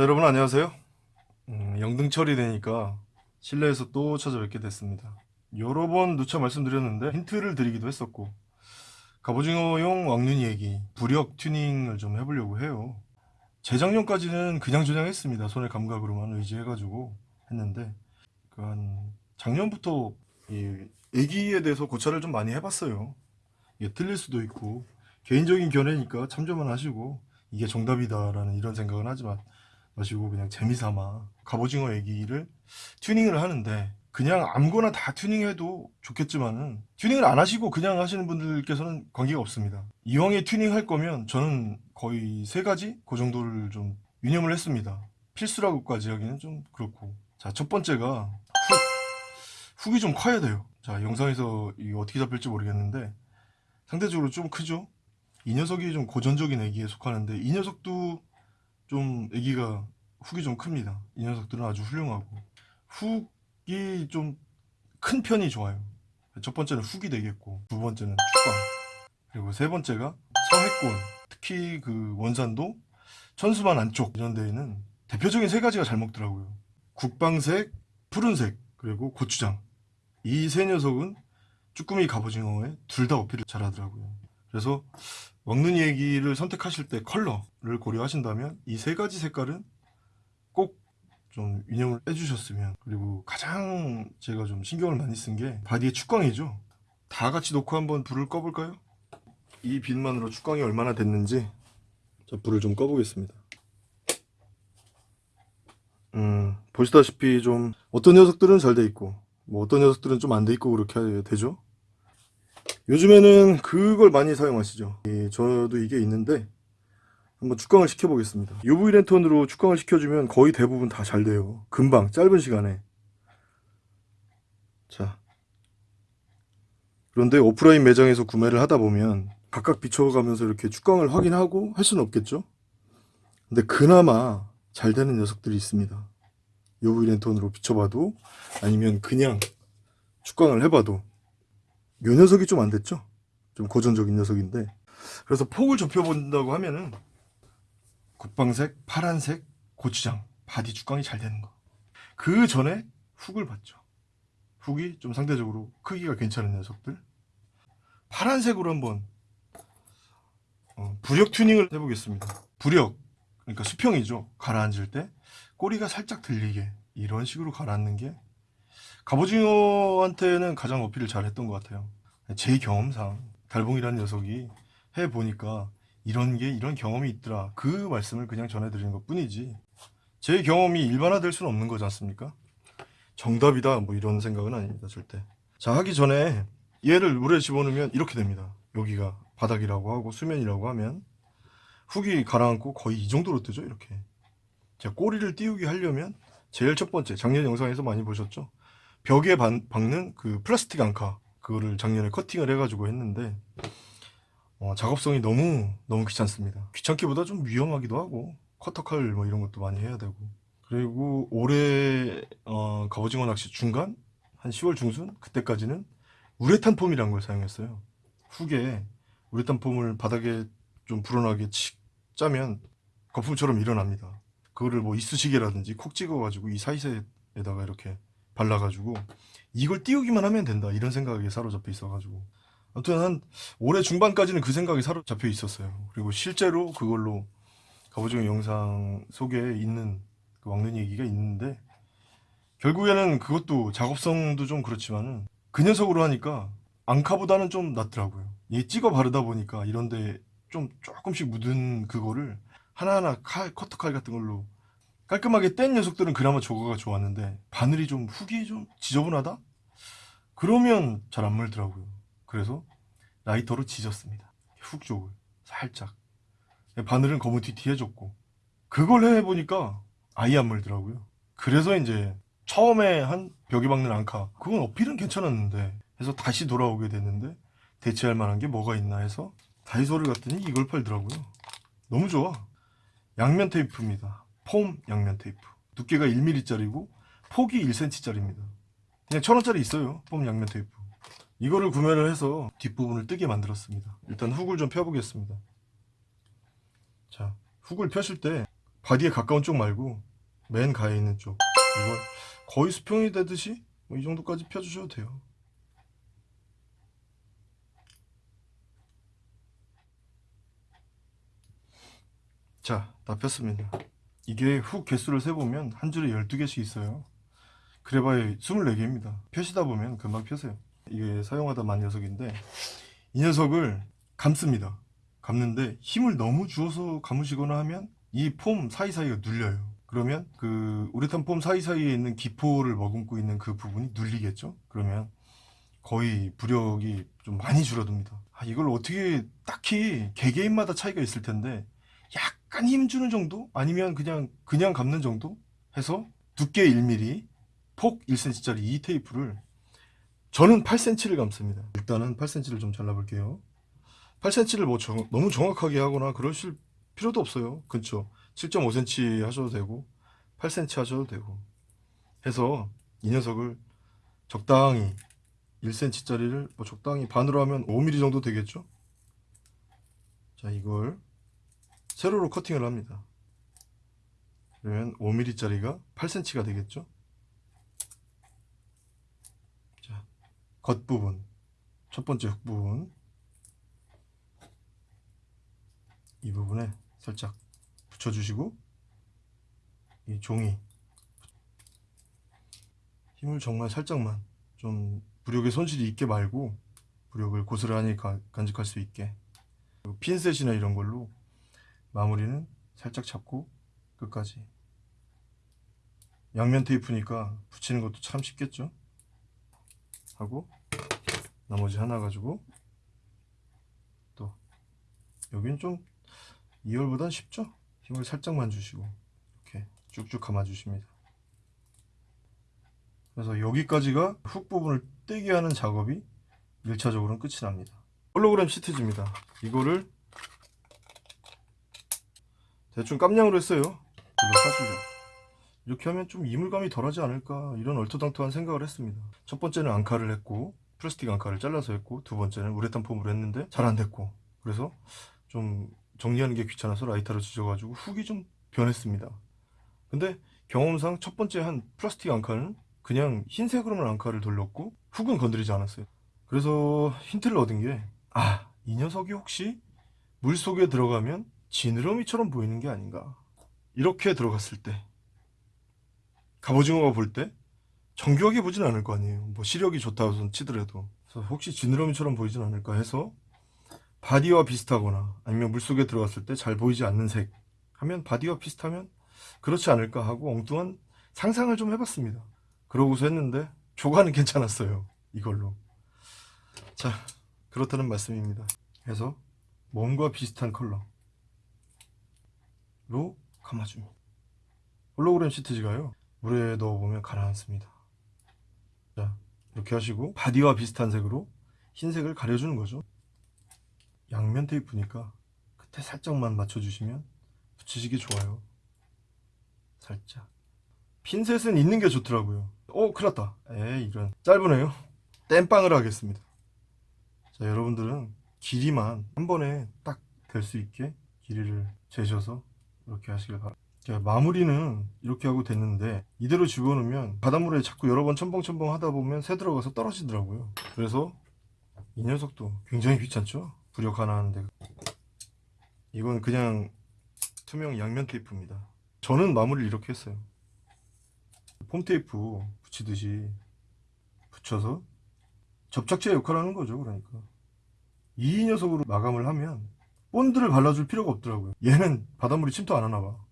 자 여러분 안녕하세요. 음, 영등 처리되니까 실내에서 또 찾아뵙게 됐습니다. 여러 번 누차 말씀드렸는데 힌트를 드리기도 했었고 갑오징어용 왕눈이 얘기 부력 튜닝을 좀 해보려고 해요. 재작년까지는 그냥 조장했습니다. 손의 감각으로만 의지해가지고 했는데 그 한 작년부터 이 애기에 대해서 고찰을 좀 많이 해봤어요. 이게 틀릴 수도 있고 개인적인 견해니까 참조만 하시고 이게 정답이다 라는 이런 생각은 하지만 마시고 그냥 재미삼아 갑오징어 에기를 튜닝을 하는데 그냥 아무거나 다 튜닝해도 좋겠지만은 튜닝을 안 하시고 그냥 하시는 분들께서는 관계가 없습니다. 이왕에 튜닝 할 거면 저는 거의 세 가지 그 정도를 좀 유념을 했습니다. 필수라고까지 하기는 좀 그렇고. 자 첫 번째가 훅 훅이 좀 커야 돼요. 자 영상에서 이게 어떻게 잡힐지 모르겠는데 상대적으로 좀 크죠? 이 녀석이 좀 고전적인 애기에 속하는데 이 녀석도 좀 애기가 훅이 좀 큽니다. 이 녀석들은 아주 훌륭하고. 훅이 좀 큰 편이 좋아요. 첫 번째는 훅이 되겠고 두 번째는 축방. 그리고 세 번째가 서해권. 특히 그 원산도 천수만 안쪽 이런 데에는 대표적인 세 가지가 잘 먹더라고요. 국방색, 푸른색 그리고 고추장. 이 세 녀석은 쭈꾸미 갑오징어에 둘 다 어필을 잘 하더라고요. 그래서 먹는 에기를 선택하실 때 컬러를 고려하신다면 이 세 가지 색깔은 꼭 좀 유념을 해주셨으면 그리고 가장 제가 좀 신경을 많이 쓴 게 바디의 축광이죠. 다 같이 놓고 한번 불을 꺼볼까요? 이 빛만으로 축광이 얼마나 됐는지 자 불을 좀 꺼보겠습니다. 음 보시다시피 좀 어떤 녀석들은 잘 돼 있고 뭐 어떤 녀석들은 좀 안 돼 있고 그렇게 되죠? 요즘에는 그걸 많이 사용하시죠? 예, 저도 이게 있는데 한번 축광을 시켜보겠습니다. UV 랜턴으로 축광을 시켜주면 거의 대부분 다 잘 돼요. 금방 짧은 시간에. 자. 그런데 오프라인 매장에서 구매를 하다 보면 각각 비춰가면서 이렇게 축광을 확인하고 할 수는 없겠죠? 근데 그나마 잘 되는 녀석들이 있습니다. UV 랜턴으로 비춰봐도 아니면 그냥 축광을 해봐도. 요 녀석이 좀 안 됐죠? 좀 고전적인 녀석인데. 그래서 폭을 좁혀본다고 하면은 국방색, 파란색, 고추장, 바디 축광이 잘 되는 거. 그 전에 훅을 봤죠. 훅이 좀 상대적으로 크기가 괜찮은 녀석들. 파란색으로 한번 어, 부력 튜닝을 해보겠습니다. 부력, 그러니까 수평이죠. 가라앉을 때 꼬리가 살짝 들리게 이런 식으로 가라앉는 게 갑오징어한테는 가장 어필을 잘했던 것 같아요. 제 경험상 달봉이라는 녀석이 해보니까 이런 게 이런 경험이 있더라. 그 말씀을 그냥 전해드리는 것 뿐이지. 제 경험이 일반화될 수는 없는 거지 않습니까? 정답이다 뭐 이런 생각은 아닙니다 절대. 자 하기 전에 얘를 물에 집어넣으면 이렇게 됩니다. 여기가 바닥이라고 하고 수면이라고 하면 훅이 가라앉고 거의 이 정도로 뜨죠 이렇게. 자 꼬리를 띄우게 하려면 제일 첫 번째 작년 영상에서 많이 보셨죠? 벽에 반, 박는 그 플라스틱 앙카 그거를 작년에 커팅을 해가지고 했는데 어, 작업성이 너무 너무 귀찮습니다. 귀찮기보다 좀 위험하기도 하고 커터칼 뭐 이런 것도 많이 해야 되고. 그리고 올해 어, 갑오징어 낚시 중간 한 10월 중순 그때까지는 우레탄 폼이라는 걸 사용했어요. 훅에 우레탄 폼을 바닥에 좀 불어나게 칙 짜면 거품처럼 일어납니다. 그거를 뭐 이쑤시개라든지 콕 찍어가지고 이 사이사이에다가 이렇게 발라가지고 이걸 띄우기만 하면 된다. 이런 생각에 사로잡혀 있어가지고 아무튼 한 올해 중반까지는 그 생각이 사로잡혀 있었어요. 그리고 실제로 그걸로 갑오징어 영상 속에 있는 그 왕눈이 얘기가 있는데 결국에는 그것도 작업성도 좀 그렇지만은 그 녀석으로 하니까 앙카보다는 좀 낫더라고요. 얘 찍어 바르다 보니까 이런데 좀 조금씩 묻은 그거를 하나하나 칼, 커터칼 같은 걸로 깔끔하게 뗀 녀석들은 그나마 저거가 좋았는데 바늘이 좀 훅이 좀 지저분하다? 그러면 잘 안 물더라고요 그래서 라이터로 지졌습니다. 훅 쪽을 살짝. 바늘은 거무튀튀해졌고. 그걸 해보니까 아예 안 물더라고요. 그래서 이제 처음에 한 벽에 박는 앙카 그건 어필은 괜찮았는데 해서 다시 돌아오게 됐는데 대체할 만한 게 뭐가 있나 해서 다이소를 갔더니 이걸 팔더라고요. 너무 좋아. 양면 테이프입니다. 폼 양면 테이프. 두께가 1mm짜리고 폭이 1cm짜리입니다. 그냥 천원짜리 있어요. 폼 양면 테이프 이거를 구매를 해서 뒷부분을 뜨게 만들었습니다 일단 훅을 좀 펴보겠습니다 자 훅을 펴실 때 바디에 가까운 쪽 말고 맨 가에 있는 쪽 이걸 거의 수평이 되듯이 뭐 이 정도까지 펴주셔도 돼요. 자, 다 폈습니다. 이게 훅 개수를 세보면 한 줄에 12개씩 있어요. 그래봐야 24개입니다. 펴시다 보면 금방 펴세요. 이게 사용하다 만 녀석인데 이 녀석을 감습니다. 감는데 힘을 너무 주어서 감으시거나 하면 이 폼 사이사이가 눌려요. 그러면 그 우레탄 폼 사이사이에 있는 기포를 머금고 있는 그 부분이 눌리겠죠? 그러면 거의 부력이 좀 많이 줄어듭니다. 아, 이걸 어떻게 딱히 개개인마다 차이가 있을 텐데 약간 힘 주는 정도? 아니면 그냥 그냥 감는 정도? 해서 두께 1mm, 폭 1cm짜리 이 테이프를 저는 8cm를 감습니다. 일단은 8cm를 좀 잘라볼게요. 8cm를 뭐 정- 너무 정확하게 하거나 그러실 필요도 없어요. 그렇죠? 7.5cm 하셔도 되고 8cm 하셔도 되고 해서 이 녀석을 적당히 1cm짜리를 뭐 적당히 반으로 하면 5mm 정도 되겠죠? 자 이걸 세로로 커팅을 합니다. 그러면 5mm짜리가 8cm가 되겠죠? 자, 겉부분, 첫 번째 흙 부분, 이 부분에 살짝 붙여주시고, 이 종이, 힘을 정말 살짝만, 좀 부력에 손실이 있게 말고, 부력을 고스란히 가- 간직할 수 있게, 핀셋이나 이런 걸로 마무리는 살짝 잡고 끝까지. 양면 테이프니까 붙이는 것도 참 쉽겠죠? 하고 나머지 하나 가지고 또 여긴 좀 2열보단 쉽죠? 힘을 살짝만 주시고 이렇게 쭉쭉 감아 주십니다. 그래서 여기까지가 훅 부분을 떼게 하는 작업이 1차적으로는 끝이 납니다. 홀로그램 시트지입니다. 이거를 대충 깜냥으로 했어요. 이렇게 하면 좀 이물감이 덜하지 않을까 이런 얼토당토한 생각을 했습니다. 첫 번째는 앙카를 했고 플라스틱 앙카를 잘라서 했고 두 번째는 우레탄 폼으로 했는데 잘 안 됐고 그래서 좀 정리하는 게 귀찮아서 라이터를 지져가지고 훅이 좀 변했습니다. 근데 경험상 첫 번째 한 플라스틱 앙카는 그냥 흰색으로만 앙카를 돌렸고 훅은 건드리지 않았어요. 그래서 힌트를 얻은 게 아, 이 녀석이 혹시 물 속에 들어가면 지느러미처럼 보이는 게 아닌가. 이렇게 들어갔을 때 갑오징어가 볼 때 정교하게 보진 않을 거 아니에요. 뭐 시력이 좋다고 치더라도. 혹시 지느러미처럼 보이진 않을까 해서 바디와 비슷하거나 아니면 물속에 들어갔을 때 잘 보이지 않는 색 하면 바디와 비슷하면 그렇지 않을까 하고 엉뚱한 상상을 좀 해봤습니다. 그러고서 했는데 조과는 괜찮았어요. 이걸로. 자, 그렇다는 말씀입니다. 그래서 몸과 비슷한 컬러로 감아줍니다. 홀로그램 시트지가요. 물에 넣어보면 가라앉습니다. 자, 이렇게 하시고 바디와 비슷한 색으로 흰색을 가려주는 거죠. 양면 테이프니까 끝에 살짝만 맞춰주시면 붙이시기 좋아요. 살짝. 핀셋은 있는 게 좋더라고요. 오, 큰일 났다. 에이, 이런. 짧으네요. 땜빵을 하겠습니다. 자, 여러분들은 길이만 한 번에 딱 될 수 있게 길이를 재셔서 이렇게 하시길 바랍니다. 자, 마무리는 이렇게 하고 됐는데 이대로 집어넣으면 바닷물에 자꾸 여러 번 첨벙첨벙 하다 보면 새 들어가서 떨어지더라고요. 그래서 이 녀석도 굉장히 귀찮죠? 부력 하나 하는데 이건 그냥 투명 양면 테이프입니다. 저는 마무리를 이렇게 했어요. 폼 테이프 붙이듯이 붙여서 접착제 역할을 하는 거죠. 그러니까 이 녀석으로 마감을 하면 본드를 발라줄 필요가 없더라고요. 얘는 바닷물이 침투 안 하나 봐.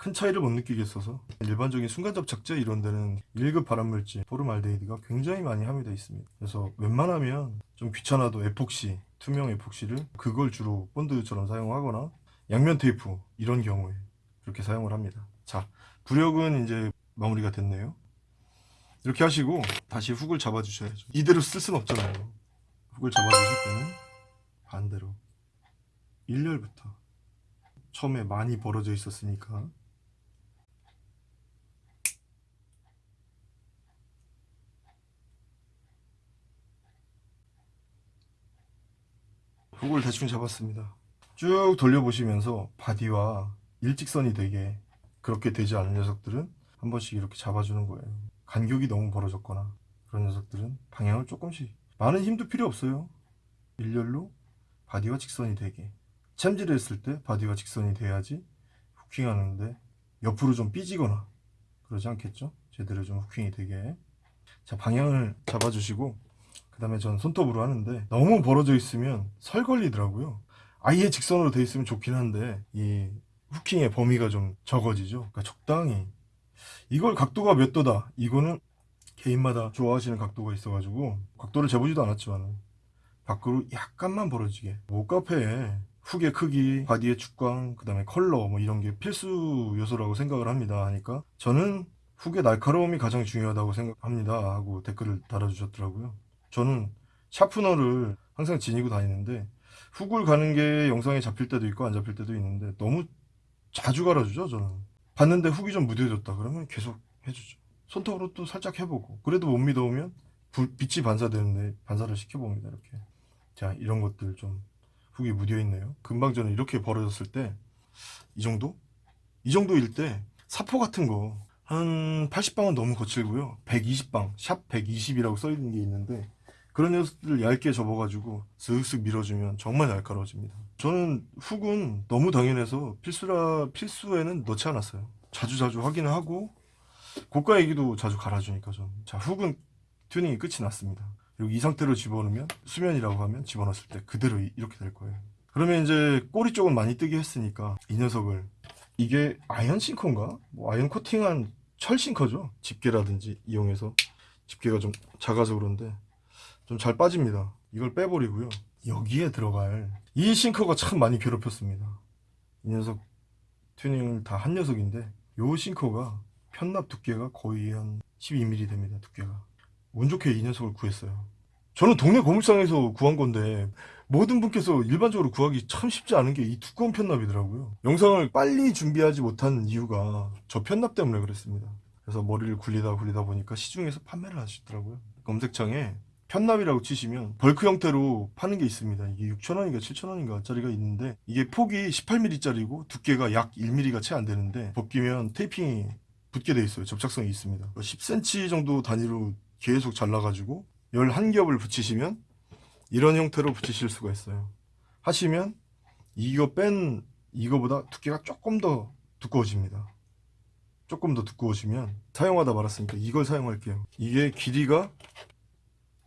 큰 차이를 못 느끼겠어서 일반적인 순간 접착제 이런 데는 1급 발암물질 포름알데히드가 굉장히 많이 함유되어 있습니다. 그래서 웬만하면 좀 귀찮아도 에폭시, 투명 에폭시를 그걸 주로 본드처럼 사용하거나 양면 테이프 이런 경우에 그렇게 사용을 합니다. 자, 부력은 이제 마무리가 됐네요. 이렇게 하시고 다시 훅을 잡아 주셔야죠. 이대로 쓸 수는 없잖아요. 훅을 잡아 주실 때는 반대로 1열부터 처음에 많이 벌어져 있었으니까 훅을 대충 잡았습니다. 쭉 돌려보시면서 바디와 일직선이 되게 그렇게 되지 않은 녀석들은 한 번씩 이렇게 잡아주는 거예요. 간격이 너무 벌어졌거나 그런 녀석들은 방향을 조금씩 많은 힘도 필요 없어요. 일렬로 바디와 직선이 되게 챔질을 했을 때 바디와 직선이 돼야지 hooking하는데 옆으로 좀 삐지거나 그러지 않겠죠? 제대로 좀 hooking이 되게 자 방향을 잡아주시고 그 다음에 전 손톱으로 하는데 너무 벌어져 있으면 설 걸리더라고요. 아예 직선으로 돼 있으면 좋긴 한데 이 후킹의 범위가 좀 적어지죠. 그러니까 적당히. 이걸 각도가 몇 도다. 이거는 개인마다 좋아하시는 각도가 있어 가지고 각도를 재보지도 않았지만 밖으로 약간만 벌어지게. 목카페에 훅의 크기, 바디의 축광, 그 다음에 컬러 뭐 이런 게 필수 요소라고 생각을 합니다. 하니까 저는 훅의 날카로움이 가장 중요하다고 생각합니다. 하고 댓글을 달아주셨더라고요 저는 샤프너를 항상 지니고 다니는데 훅을 가는 게 영상에 잡힐 때도 있고 안 잡힐 때도 있는데 너무 자주 갈아주죠 저는. 봤는데 훅이 좀 무뎌졌다 그러면 계속 해주죠. 손톱으로 또 살짝 해보고. 그래도 못 믿어오면 불- 빛이 반사되는데 반사를 시켜봅니다 이렇게. 자 이런 것들 좀 훅이 묻어있네요. 금방 저는 이렇게 벌어졌을 때 이 정도? 이 정도일 때 사포 같은 거 한 80방은 너무 거칠고요. 120방 샵 120이라고 써있는 게 있는데 그런 녀석들을 얇게 접어가지고 슥슥 밀어주면 정말 날카로워집니다. 저는 훅은 너무 당연해서 필수라 필수에는 넣지 않았어요. 자주자주 확인을 하고 고가 얘기도 자주 갈아주니까 저는 자 훅은 튜닝이 끝이 났습니다. 그리고 이 상태로 집어넣으면 수면이라고 하면 집어넣었을 때 그대로 이- 이렇게 될 거예요. 그러면 이제 꼬리 쪽은 많이 뜨게 했으니까 이 녀석을 이게 아이언 싱커인가? 뭐 아이언 코팅한 철 싱커죠? 집게라든지 이용해서. 집게가 좀 작아서 그런데 좀 잘 빠집니다. 이걸 빼버리고요. 여기에 들어갈 이 싱커가 참 많이 괴롭혔습니다. 이 녀석 튜닝을 다 한 녀석인데 요 싱커가 편납 두께가 거의 한 12mm 됩니다 두께가. 운 좋게 이 녀석을 구했어요. 저는 동네 고물상에서 구한 건데 모든 분께서 일반적으로 구하기 참 쉽지 않은 게 이 두꺼운 편납이더라고요. 영상을 빨리 준비하지 못한 이유가 저 편납 때문에 그랬습니다. 그래서 머리를 굴리다 굴리다 보니까 시중에서 판매를 하시더라고요. 검색창에 편납이라고 치시면 벌크 형태로 파는 게 있습니다. 이게 6,000원인가 7,000원인가 짜리가 있는데 이게 폭이 18mm짜리고 두께가 약 1mm가 채 안 되는데 벗기면 테이핑이 붙게 돼 있어요. 접착성이 있습니다. 10cm 정도 단위로 계속 잘라가지고 11겹을 붙이시면 이런 형태로 붙이실 수가 있어요. 하시면 이거 뺀 이거보다 두께가 조금 더 두꺼워집니다. 조금 더 두꺼워지면 사용하다 말았으니까 이걸 사용할게요. 이게 길이가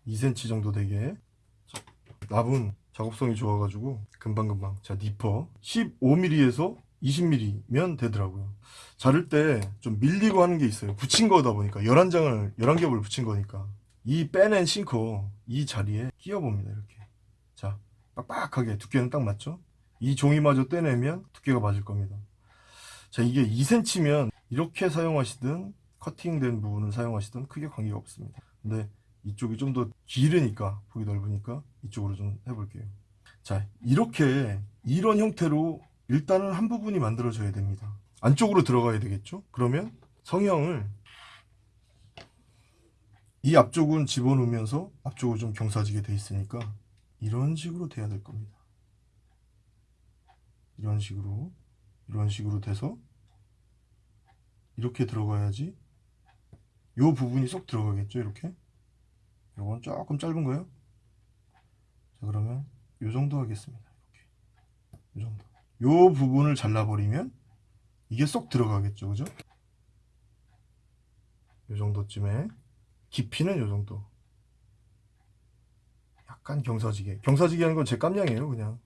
2cm 정도 되게. 납은 작업성이 좋아가지고 금방금방. 자 니퍼. 15mm에서 20mm면 되더라고요. 자를 때 좀 밀리고 하는 게 있어요. 붙인 거다 보니까. 11장을 11겹을 붙인 거니까. 이 빼낸 싱커 이 자리에 끼워 봅니다 이렇게. 자 빡빡하게 두께는 딱 맞죠? 이 종이마저 떼내면 두께가 맞을 겁니다. 자 이게 2cm면 이렇게 사용하시든 커팅된 부분을 사용하시든 크게 관계가 없습니다. 근데 이쪽이 좀 더 길으니까 폭이 넓으니까 이쪽으로 좀 해볼게요. 자 이렇게 이런 형태로 일단은 한 부분이 만들어져야 됩니다. 안쪽으로 들어가야 되겠죠? 그러면 성형을 이 앞쪽은 집어넣으면서 앞쪽을 좀 경사지게 돼 있으니까 이런 식으로 돼야 될 겁니다. 이런 식으로 이런 식으로 돼서 이렇게 들어가야지 요 부분이 쏙 들어가겠죠? 이렇게 요건 조금 짧은 거요? 자 그러면 요 정도 하겠습니다. 이렇게. 요 정도. 요 부분을 잘라버리면 이게 쏙 들어가겠죠 그죠? 요 정도쯤에 깊이는 요 정도. 약간 경사지게. 경사지게 하는 건 제 깜냥이에요 그냥.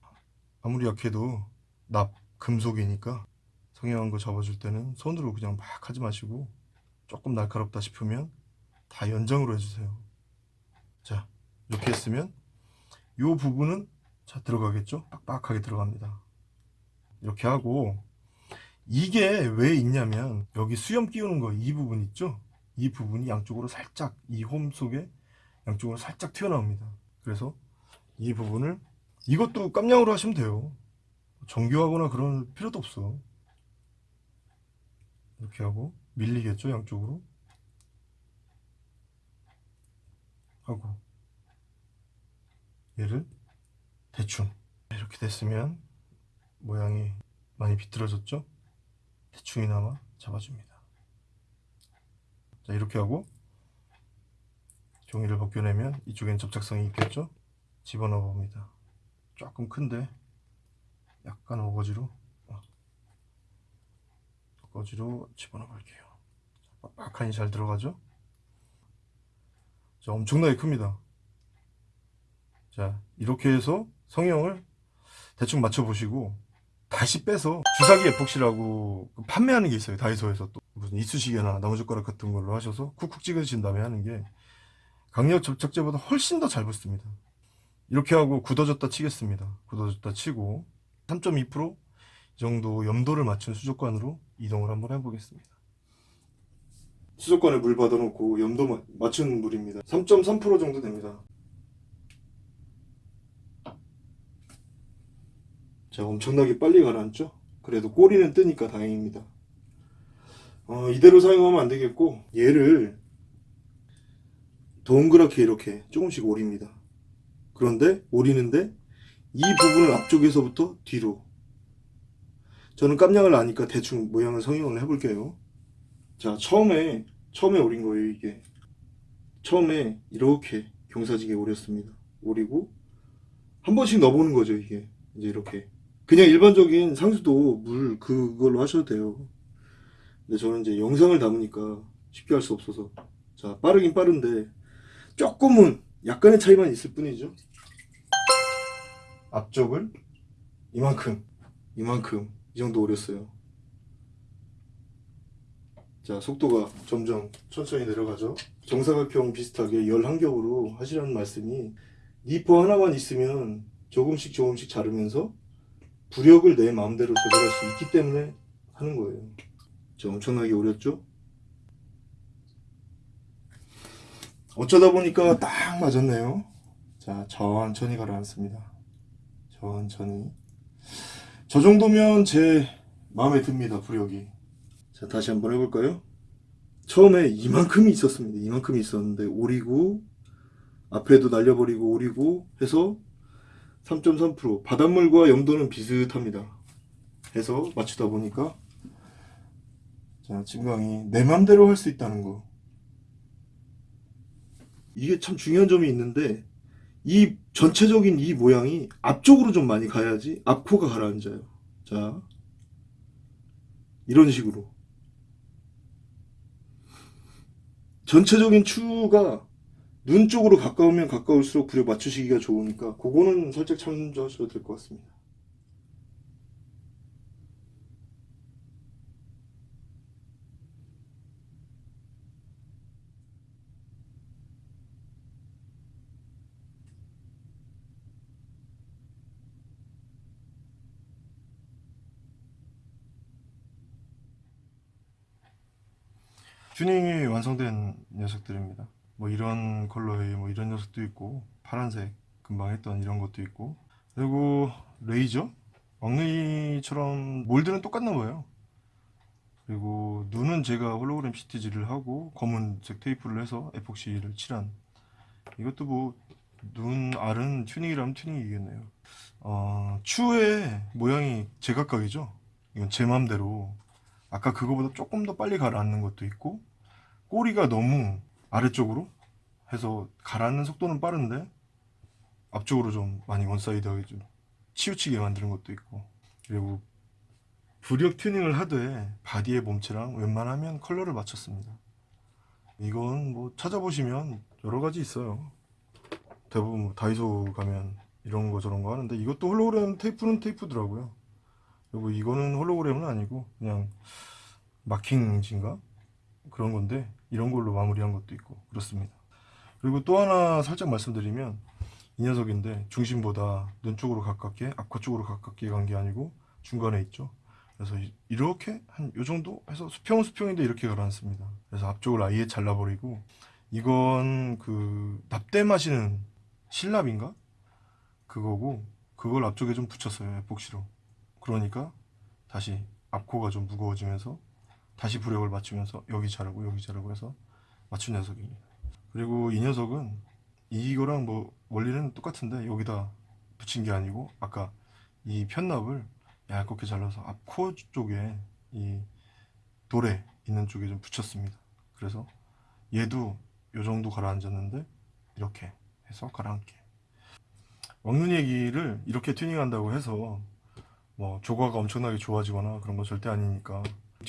아무리 약해도 납 금속이니까 성형한 거 잡아줄 때는 손으로 그냥 막 하지 마시고 조금 날카롭다 싶으면 다 연장으로 해주세요 자 이렇게 했으면 이 부분은 자 들어가겠죠? 빡빡하게 들어갑니다. 이렇게 하고 이게 왜 있냐면 여기 수염 끼우는 거 이 부분 있죠? 이 부분이 양쪽으로 살짝 이 홈 속에 양쪽으로 살짝 튀어나옵니다. 그래서 이 부분을 이것도 깜냥으로 하시면 돼요. 정교하거나 그런 필요도 없어. 이렇게 하고 밀리겠죠? 양쪽으로 하고 얘를 대충 이렇게 됐으면 모양이 많이 비틀어졌죠 대충이나마 잡아줍니다. 자 이렇게 하고 종이를 벗겨내면 이쪽엔 접착성이 있겠죠? 집어넣어 봅니다. 조금 큰데 약간 어거지로 어, 어거지로 집어넣어 볼게요. 빡빡하니 잘 들어가죠? 자 엄청나게 큽니다. 자 이렇게 해서 성형을 대충 맞춰 보시고 다시 빼서 주사기 에폭시라고 판매하는 게 있어요 다이소에서 또. 무슨 이쑤시개나 나무젓가락 같은 걸로 하셔서 쿡쿡 찍으신 다음에 하는 게 강력 접착제보다 훨씬 더 잘 붙습니다. 이렇게 하고 굳어졌다 치겠습니다. 굳어졌다 치고 3.2%이 정도 염도를 맞춘 수족관으로 이동을 한번 해보겠습니다 수족관에 물 받아놓고 염도 마- 맞춘 물입니다 3.3% 정도 됩니다 자, 엄청나게 빨리 가라앉죠? 그래도 꼬리는 뜨니까 다행입니다. 어, 이대로 사용하면 안 되겠고, 얘를 동그랗게 이렇게 조금씩 오립니다. 그런데, 오리는데, 이 부분을 앞쪽에서부터 뒤로. 저는 깜냥을 아니까 대충 모양을 성형을 해볼게요. 자, 처음에, 처음에 오린 거예요, 이게. 처음에 이렇게 경사지게 오렸습니다. 오리고, 한 번씩 넣어보는 거죠, 이게. 이제 이렇게. 그냥 일반적인 상수도 물 그걸로 하셔도 돼요. 근데 저는 이제 영상을 담으니까 쉽게 할 수 없어서 자 빠르긴 빠른데 조금은 약간의 차이만 있을 뿐이죠. 앞쪽을 이만큼 이만큼 이 정도 오렸어요. 자 속도가 점점 천천히 내려가죠. 정사각형 비슷하게 열한 겹으로 하시라는 말씀이 니퍼 하나만 있으면 조금씩 조금씩 자르면서 부력을 내 마음대로 조절할 수 있기 때문에 하는 거예요. 저 엄청나게 오렸죠? 어쩌다 보니까 딱 맞았네요. 자, 천천히 가라앉습니다. 천천히. 저 정도면 제 마음에 듭니다, 부력이. 자, 다시 한번 해볼까요? 처음에 이만큼이 있었습니다. 이만큼이 있었는데, 오리고, 앞에도 날려버리고, 오리고 해서 3.3% 바닷물과 염도는 비슷합니다. 해서 맞추다 보니까 자 증강이 내 맘대로 할 수 있다는 거 이게 참 중요한 점이 있는데 이 전체적인 이 모양이 앞쪽으로 좀 많이 가야지 앞코가 가라앉아요. 자 이런 식으로 전체적인 추가 눈 쪽으로 가까우면 가까울수록 부력 맞추시기가 좋으니까 그거는 살짝 참조하셔도 될 것 같습니다. 튜닝이 완성된 녀석들입니다. 뭐 이런 컬러의 뭐 이런 녀석도 있고 파란색 금방 했던 이런 것도 있고. 그리고 레이저? 왕레이처럼 mold는 똑같나 봐요. 그리고 눈은 제가 홀로그램 시트지를 하고 검은색 테이프를 해서 에폭시를 칠한. 이것도 뭐 눈 알은 튜닝이라면 튜닝이겠네요. 어, 추의 모양이 제각각이죠. 이건 제 맘대로. 아까 그거보다 조금 더 빨리 가라앉는 것도 있고 꼬리가 너무 아래쪽으로 해서 가라앉는 속도는 빠른데 앞쪽으로 좀 많이 one-side하게 좀 치우치게 만드는 것도 있고. 그리고 부력 튜닝을 하되 바디의 몸체랑 웬만하면 컬러를 맞췄습니다. 이건 뭐 찾아보시면 여러 가지 있어요. 대부분 뭐 다이소 가면 이런 거 저런 거 하는데 이것도 홀로그램 테이프는 테이프더라고요. 그리고 이거는 홀로그램은 아니고 그냥 마킹인가 그런 건데 이런 걸로 마무리한 것도 있고 그렇습니다. 그리고 또 하나 살짝 말씀드리면 이 녀석인데 중심보다 눈 쪽으로 가깝게 앞과 쪽으로 가깝게 간 게 아니고 중간에 있죠. 그래서 이- 이렇게 한 요 정도 해서 수평은 수평인데 이렇게 가라앉습니다. 그래서 앞쪽을 아예 잘라버리고 이건 그 납땜하시는 실납인가 그거고 그걸 앞쪽에 좀 붙였어요 에폭시로. 그러니까 다시 앞코가 좀 무거워지면서 다시 부력을 맞추면서 여기 자르고 여기 자르고 해서 맞춘 녀석입니다. 그리고 이 녀석은 이거랑 뭐 원리는 똑같은데 여기다 붙인 게 아니고 아까 이 편납을 얇게 잘라서 앞코 쪽에 이 돌에 있는 쪽에 좀 붙였습니다. 그래서 얘도 요 정도 가라앉았는데 이렇게 해서 가라앉게. 왕눈이 얘기를 이렇게 튜닝한다고 해서 뭐 조과가 엄청나게 좋아지거나 그런 거 절대 아니니까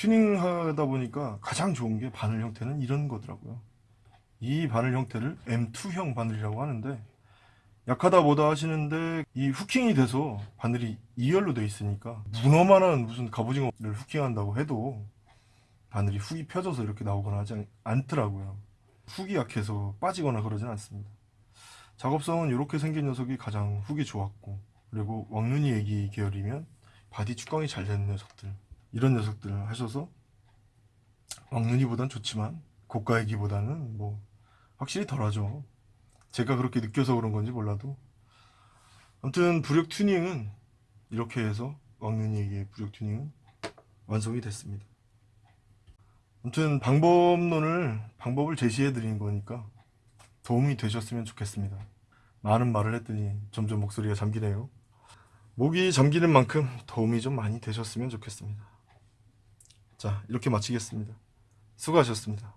튜닝하다 보니까 가장 좋은 게 바늘 형태는 이런 거더라고요. 이 바늘 형태를 M2형 바늘이라고 하는데 약하다 뭐다 하시는데 이 후킹이 돼서 바늘이 2열로 돼 있으니까 문어만한 무슨 갑오징어를 후킹한다고 해도 바늘이 훅이 펴져서 이렇게 나오거나 하지 않- 않더라고요. 훅이 약해서 빠지거나 그러진 않습니다. 작업성은 이렇게 생긴 녀석이 가장 훅이 좋았고 그리고 왕눈이 에기 계열이면 바디 축광이 잘 되는 녀석들 이런 녀석들을 하셔서 왕눈이보단 좋지만 고가 에기보다는 뭐 확실히 덜하죠. 제가 그렇게 느껴서 그런 건지 몰라도 아무튼 부력 튜닝은 이렇게 해서 왕눈이 애기의 부력 튜닝은 완성이 됐습니다. 아무튼 방법론을 방법을 제시해 드린 거니까 도움이 되셨으면 좋겠습니다. 많은 말을 했더니 점점 목소리가 잠기네요. 목이 잠기는 만큼 도움이 좀 많이 되셨으면 좋겠습니다. 자, 이렇게 마치겠습니다. 수고하셨습니다.